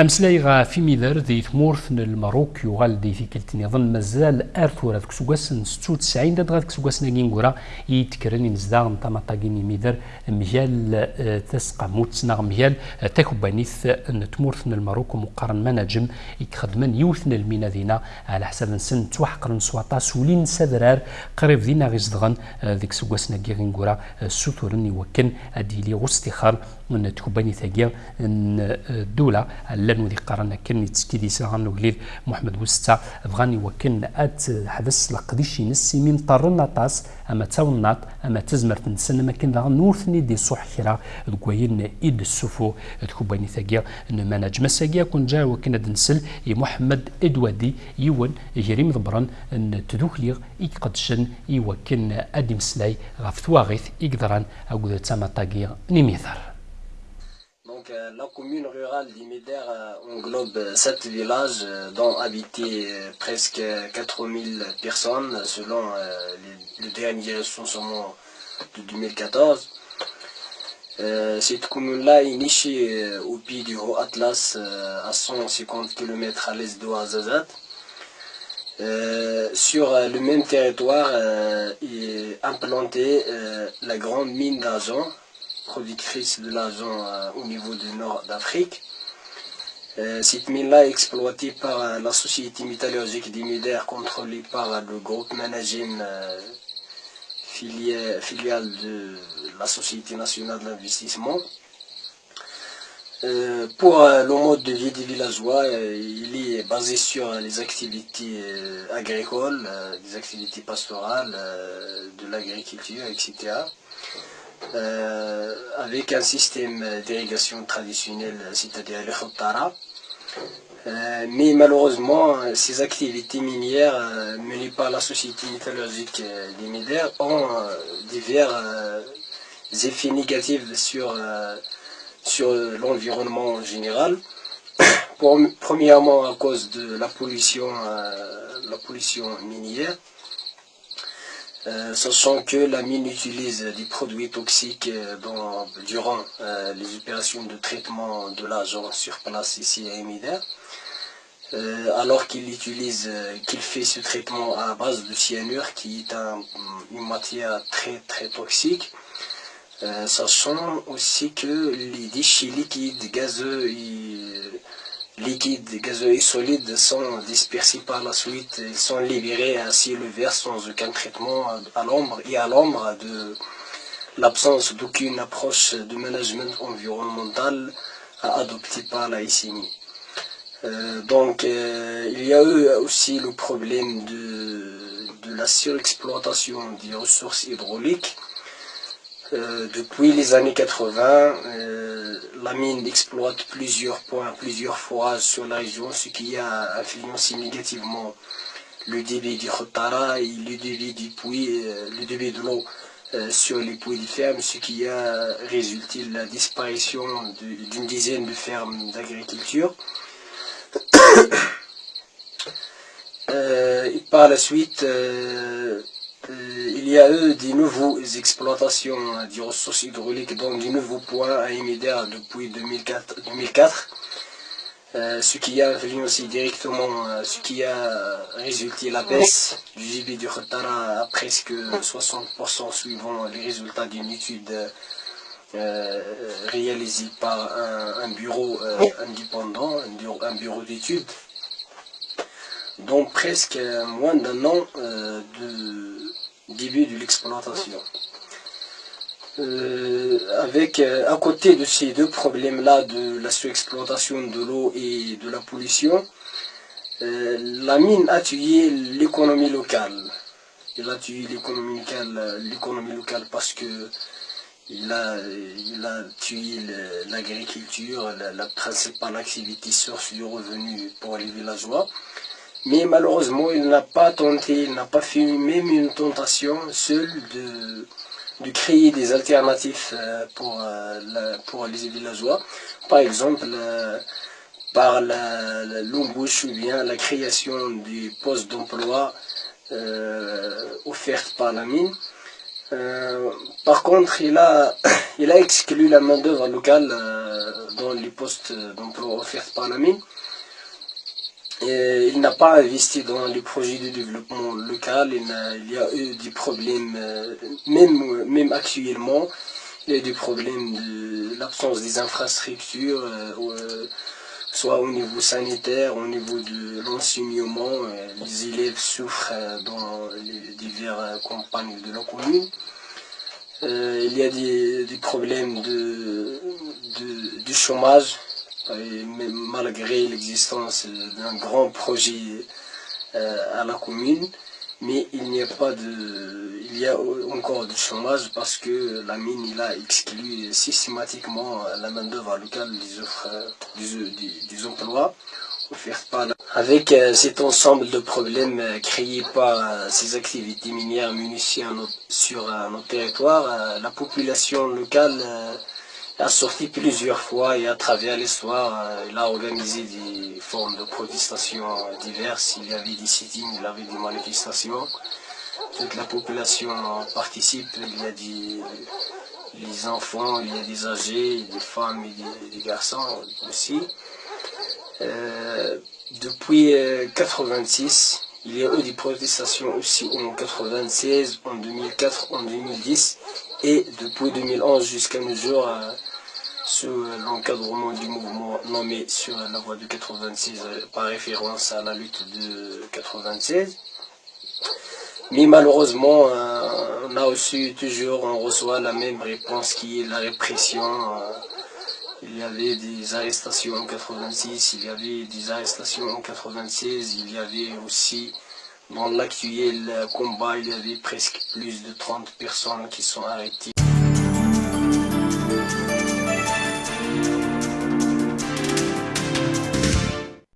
أمسلاي غا في ميدر دي ثمورث المروك يغال دي في كلتني ظن مازال أرثورة كسوغاسن ستو تسعين داد غاد كسوغاسن نغينغورا يتكرني نزداغ نطاما طاقيني ميدر مجال آه، تسقى موت نغ مجال آه، تكوبانيث تمورث المروك مقارن مناجم يخدمن يوثن المينا دينا على حساب نسن توحقرن سواطا سولين سدرار قريب دينا غيزدغن آه، ديك سوغاسن نغينغورا سوتورن يوكن أديلي غستخار من تكوباني ثاقيا الدولة لانو ذي قرانا كان يتسكيدي ساغان وقليل محمد وستا. بغاني وكن أت حدث لقديشي نسي من طرنا طاس أما تاونات أما تزمر تنسن ما كان نورثني دي صح خيرا. دكوين إيد السفو تكوباني ثاقيا إن مناج مساقيا كون جا وكن دنسل محمد إدوادي يون جريم ضبران إن تدوخليغ يقدشن يوكن أدي مسلاي غاف ثواغيث يقدران أقول تسامى طاقيا Euh, la commune rurale Liméder englobe euh, euh, sept villages dont habitaient presque 4000 personnes selon le dernier recensement de 2014. Cette commune-là est nichée au pied du Haut Atlas à 150 km à l'est de sur le même territoire est implantée la grande mine d'argent productrice de l'argent euh, au niveau du nord d'Afrique. Euh, cette mine-là est exploitée par euh, la société métallurgique d'Imider contrôlée par le groupe Managem filiale de la Société nationale d'investissement. pour le mode de vie des villageois, il est basé sur les activités agricoles, des activités pastorales, de l'agriculture, etc. Euh, avec un système d'irrigation traditionnel, c'est-à-dire le khotara. Euh, mais malheureusement, ces activités minières euh, menées par la Société métallurgique des Médères ont divers effets négatifs sur, sur l'environnement en général. premièrement à cause de la pollution, la pollution minière. Euh, sachant que la mine utilise des produits toxiques euh, durant euh, les opérations de traitement de l'argent sur place ici à Emider, alors qu'il utilise, qu'il fait ce traitement à base de cyanure qui est une matière très très toxique, sachant aussi que les déchets liquides, gazeux liquides, gazeux et solides sont dispersés par la suite, ils sont libérés à ciel ouvert sans aucun traitement à l'ombre et à l'ombre de l'absence d'aucune approche de management environnemental adoptée par la ICNI. Euh, donc euh, il y a eu aussi le problème de, de la surexploitation des ressources hydrauliques euh, depuis les années 80, euh, la mine exploite plusieurs points, plusieurs forages sur la région, ce qui a influencé négativement le débit du Khotara et le débit du puits, euh, le débit de l'eau sur les puits de ferme, ce qui a résulté la disparition d'une dizaine de fermes d'agriculture. par la suite, il y a eu des nouvelles exploitations des ressources hydrauliques dans des nouveaux points à Émider depuis 2004, euh, ce qui a influencé directement, euh, ce qui a résulté la baisse du débit du Khatara à presque 60% suivant les résultats d'une étude réalisée par un, bureau indépendant, un bureau, d'études. Donc presque moins d'un an de début de l'exploitation. Euh, avec euh, à côté de ces deux problèmes-là de la surexploitation de l'eau et de la pollution, euh, la mine a tué l'économie locale. Il a tué l'économie locale, parce que il a, il a tué l'agriculture, la, la, principale activité source de revenus pour les villageois. Mais malheureusement, il n'a pas tenté, il n'a pas fait même une tentation seule de, créer des alternatives euh, pour, euh, pour les villageois. Par exemple, euh, par l'embauche ou bien la création du poste d'emploi offerte par la mine. par contre, il a, il a exclu la main-d'œuvre locale dans les postes d'emploi offerts par la mine. Et il n'a pas investi dans les projets de développement local, il, y a eu des problèmes, même, même actuellement, il y a des problèmes de l'absence des infrastructures, soit au niveau sanitaire, au niveau de l'enseignement, les élèves souffrent dans les diverses campagnes de la commune. Euh, il y a des, problèmes de, du chômage, malgré l'existence d'un grand projet euh, à la commune mais il n'y a pas de, il y a encore du chômage parce que la mine a exclu systématiquement la main d'œuvre locale des offres, des, emplois offerts par Avec euh, cet ensemble de problèmes euh, créés par ces activités minières municiées sur notre territoire, la population locale a sorti plusieurs fois et à travers l'histoire, il a organisé des formes de protestation diverses. Il y avait des sittings, il y avait des manifestations. Toute la population participe. Il y a des enfants, il y a des âgés, des femmes et des, garçons aussi. Euh, depuis 86, euh, il y a eu des protestations aussi en 96, en 2004, en 2010 et depuis 2011 jusqu'à nos jours. Euh, sous l'encadrement du mouvement nommé sur la voie de 96 euh, par référence à la lutte de 96. Mais malheureusement, euh, on a aussi toujours, on reçoit la même réponse qui est la répression. Il y avait des arrestations en 86, il y avait des arrestations en 96, il y avait aussi dans l'actuel combat, il y avait presque plus de 30 personnes qui sont arrêtées.